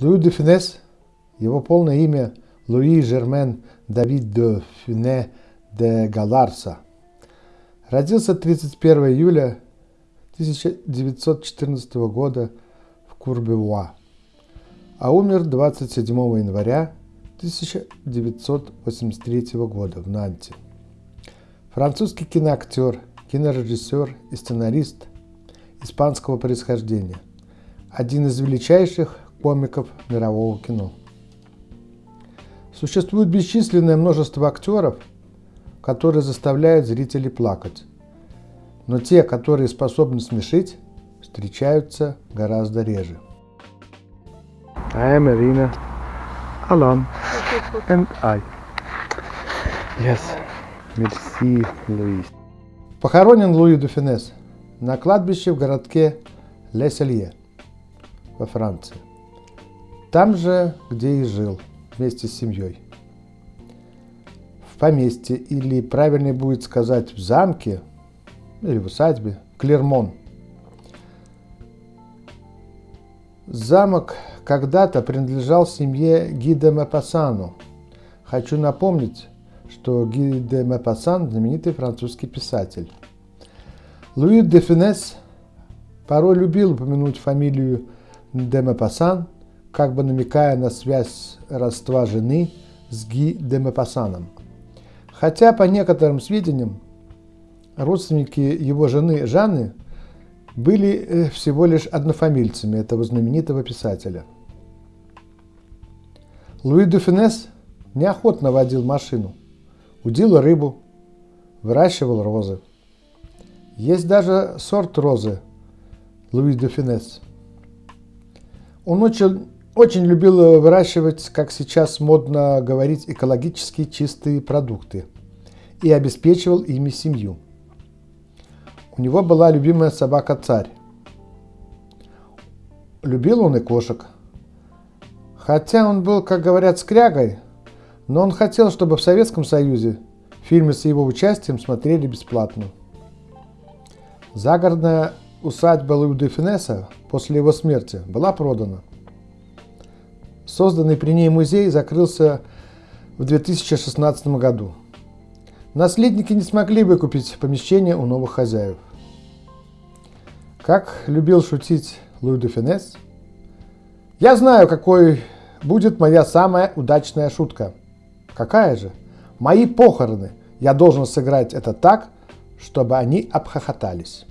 Луи де Финес, его полное имя Луи Жермен Давид де Фине де Галарса, родился 31 июля 1914 года в Курбевуа, а умер 27 января 1983 года в Нанте. Французский киноактер, кинорежиссер и сценарист испанского происхождения. Один из величайших комиков мирового кино. Существует бесчисленное множество актеров, которые заставляют зрителей плакать. Но те, которые способны смешить, встречаются гораздо реже. I am Irina, Alan, and I. Yes, merci, Louis. Похоронен Луи Дуфинес на кладбище в городке Леселье во Франции. Там же, где и жил, вместе с семьей. В поместье, или правильнее будет сказать в замке, или в усадьбе, Клермон. Замок когда-то принадлежал семье Гиде Мапассану. Хочу напомнить, что Ги де Мапассан – знаменитый французский писатель. Луи де Финес порой любил упомянуть фамилию де Мапассан как бы намекая на связь родства жены с Ги де Мапассаном. Хотя, по некоторым сведениям, родственники его жены Жанны были э, всего лишь однофамильцами этого знаменитого писателя. Луи де Финес неохотно водил машину, удил рыбу, выращивал розы. Есть даже сорт розы Луи де Финес. Он очень очень любил выращивать, как сейчас модно говорить, экологически чистые продукты и обеспечивал ими семью. У него была любимая собака Царь. Любил он и кошек. Хотя он был, как говорят, скрягой, но он хотел, чтобы в Советском Союзе фильмы с его участием смотрели бесплатно. Загородная усадьба Луи де после его смерти была продана – Созданный при ней музей закрылся в 2016 году. Наследники не смогли выкупить помещение у новых хозяев. Как любил шутить Луи де Финес, «Я знаю, какой будет моя самая удачная шутка». Какая же? Мои похороны. Я должен сыграть это так, чтобы они обхохотались.